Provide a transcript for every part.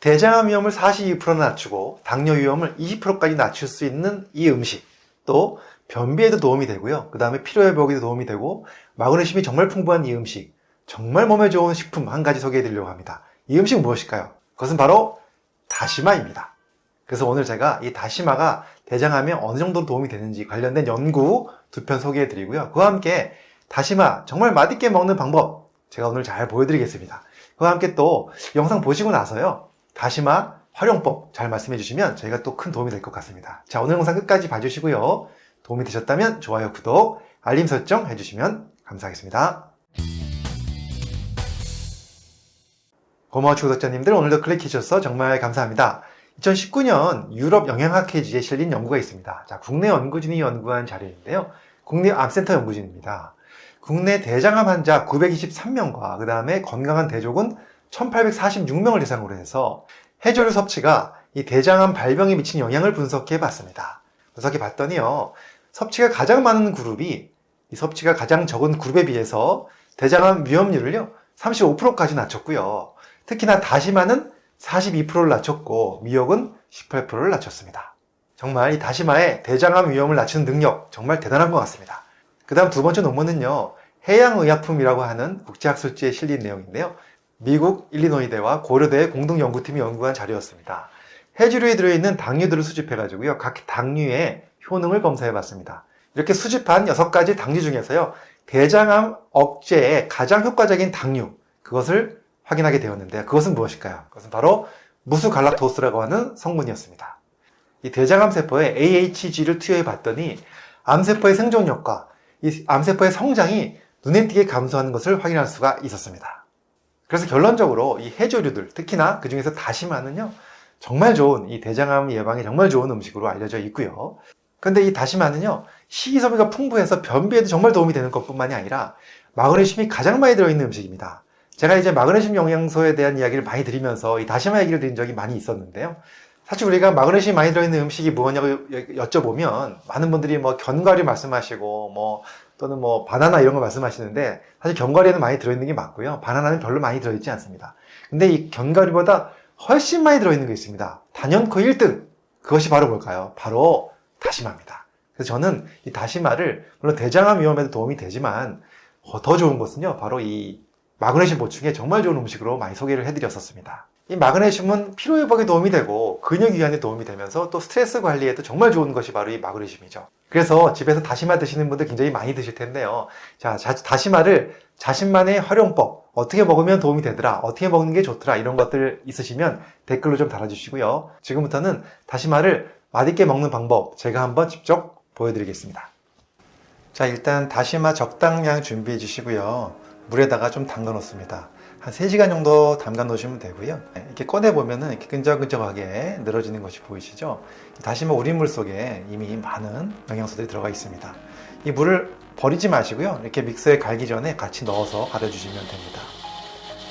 대장암 위험을 42% 낮추고 당뇨 위험을 20%까지 낮출 수 있는 이 음식 또 변비에도 도움이 되고요. 그 다음에 피로회복에도 도움이 되고 마그네슘이 정말 풍부한 이 음식 정말 몸에 좋은 식품 한 가지 소개해 드리려고 합니다. 이 음식 무엇일까요? 그것은 바로 다시마입니다. 그래서 오늘 제가 이 다시마가 대장암에 어느 정도 도움이 되는지 관련된 연구 두 편 소개해 드리고요. 그와 함께 다시마 정말 맛있게 먹는 방법 제가 오늘 잘 보여드리겠습니다. 그와 함께 또 영상 보시고 나서요 다시마 활용법 잘 말씀해 주시면 저희가 또 큰 도움이 될 것 같습니다. 자 오늘 영상 끝까지 봐주시고요. 도움이 되셨다면 좋아요, 구독, 알림 설정 해주시면 감사하겠습니다. 고마워 구독자님들 오늘도 클릭해 주셔서 정말 감사합니다. 2019년 유럽 영양학 회지에 실린 연구가 있습니다. 자, 국내 연구진이 연구한 자료인데요. 국립암센터 연구진입니다. 국내 대장암 환자 923명과 그 다음에 건강한 대족은 1846명을 대상으로 해서 해조류 섭취가 이 대장암 발병에 미친 영향을 분석해 봤습니다. 분석해 봤더니요. 섭취가 가장 많은 그룹이 이 섭취가 가장 적은 그룹에 비해서 대장암 위험률을요. 35%까지 낮췄고요. 특히나 다시마는 42%를 낮췄고 미역은 18%를 낮췄습니다. 정말 이 다시마의 대장암 위험을 낮추는 능력 정말 대단한 것 같습니다. 그 다음 두 번째 논문은요. 해양의약품이라고 하는 국제학술지에 실린 내용인데요. 미국 일리노이대와 고려대 공동연구팀이 연구한 자료였습니다. 해조류에 들어있는 당류들을 수집해가지고요. 각 당류의 효능을 검사해봤습니다. 이렇게 수집한 6가지 당류 중에서요. 대장암 억제에 가장 효과적인 당류, 그것을 확인하게 되었는데 그것은 무엇일까요? 그것은 바로 무수 갈락토스라고 하는 성분이었습니다. 이 대장암 세포에 AHG를 투여해 봤더니 암세포의 생존력과 이 암세포의 성장이 눈에 띄게 감소하는 것을 확인할 수가 있었습니다. 그래서 결론적으로 이 해조류들 특히나 그 중에서 다시마는요 정말 좋은 이 대장암 예방에 정말 좋은 음식으로 알려져 있고요. 근데 이 다시마는요 식이섬유가 풍부해서 변비에도 정말 도움이 되는 것 뿐만이 아니라 마그네슘이 가장 많이 들어있는 음식입니다. 제가 이제 마그네슘 영양소에 대한 이야기를 많이 드리면서 이 다시마 얘기를 드린 적이 많이 있었는데요. 사실 우리가 마그네슘이 많이 들어있는 음식이 뭐냐고 여쭤보면 많은 분들이 뭐 견과류 말씀하시고 뭐 또는 뭐 바나나 이런 거 말씀하시는데 사실 견과류에는 많이 들어있는 게 맞고요. 바나나는 별로 많이 들어있지 않습니다. 근데 이 견과류보다 훨씬 많이 들어있는 게 있습니다. 단연코 1등! 그것이 바로 뭘까요? 바로 다시마입니다. 그래서 저는 이 다시마를 물론 대장암 위험에도 도움이 되지만 더 좋은 것은요. 바로 이 마그네슘 보충에 정말 좋은 음식으로 많이 소개를 해드렸었습니다. 이 마그네슘은 피로 회복에 도움이 되고 근육 이완에 도움이 되면서 또 스트레스 관리에도 정말 좋은 것이 바로 이 마그네슘이죠. 그래서 집에서 다시마 드시는 분들 굉장히 많이 드실 텐데요. 자, 다시마를 자신만의 활용법, 어떻게 먹으면 도움이 되더라, 어떻게 먹는 게 좋더라 이런 것들 있으시면 댓글로 좀 달아주시고요. 지금부터는 다시마를 맛있게 먹는 방법 제가 한번 직접 보여드리겠습니다. 자, 일단 다시마 적당량 준비해 주시고요. 물에다가 좀 담가 놓습니다. 한 3시간 정도 담가 놓으시면 되고요. 네, 이렇게 꺼내 보면 은 이렇게 끈적끈적하게 늘어지는 것이 보이시죠? 다시마 우린물 속에 이미 많은 영양소들이 들어가 있습니다. 이 물을 버리지 마시고요. 이렇게 믹서에 갈기 전에 같이 넣어서 갈아 주시면 됩니다.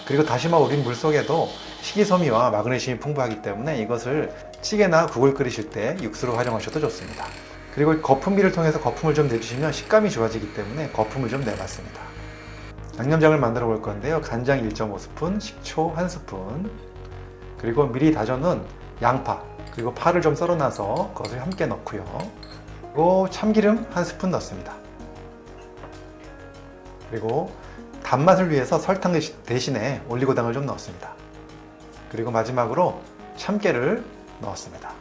그리고 다시마 우린 물 속에도 식이섬유와 마그네슘이 풍부하기 때문에 이것을 찌개나 국을 끓이실 때 육수로 활용하셔도 좋습니다. 그리고 거품기를 통해서 거품을 좀 내주시면 식감이 좋아지기 때문에 거품을 좀 내봤습니다 양념장을 만들어 볼 건데요. 간장 1.5스푼, 식초 1스푼. 그리고 미리 다져놓은 양파 그리고 파를 좀 썰어놔서 그것을 함께 넣고요. 그리고 참기름 1스푼 넣습니다. 그리고 단맛을 위해서 설탕 대신에 올리고당을 좀 넣었습니다. 그리고 마지막으로 참깨를 넣었습니다.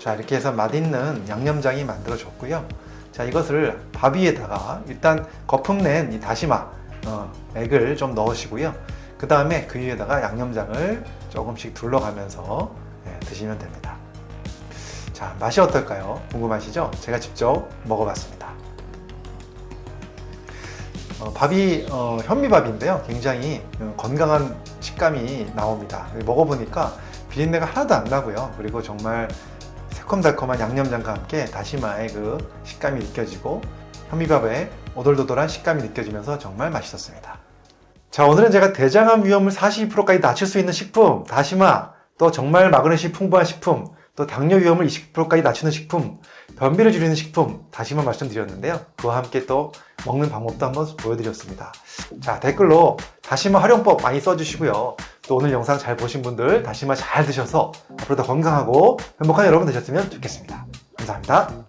자 이렇게 해서 맛있는 양념장이 만들어졌고요 자 이것을 밥 위에다가 일단 거품 낸 이 다시마 어, 액을 좀 넣으시고요. 그 다음에 그 위에다가 양념장을 조금씩 둘러가면서 네, 드시면 됩니다. 자 맛이 어떨까요? 궁금하시죠? 제가 직접 먹어봤습니다. 어, 밥이 어, 현미밥인데요. 굉장히 어, 건강한 식감이 나옵니다. 먹어보니까 비린내가 하나도 안 나고요. 그리고 정말 새콤달콤한 양념장과 함께 다시마의 그 식감이 느껴지고 현미밥의 오돌도돌한 식감이 느껴지면서 정말 맛있었습니다. 자 오늘은 제가 대장암 위험을 42%까지 낮출 수 있는 식품 다시마 또 정말 마그네슘 풍부한 식품 또 당뇨 위험을 20%까지 낮추는 식품 변비를 줄이는 식품 다시 한번 말씀드렸는데요. 그와 함께 또 먹는 방법도 한번 보여드렸습니다. 자, 댓글로 다시마 활용법 많이 써주시고요. 또 오늘 영상 잘 보신 분들 다시마 잘 드셔서 앞으로 더 건강하고 행복한 여러분 되셨으면 좋겠습니다. 감사합니다.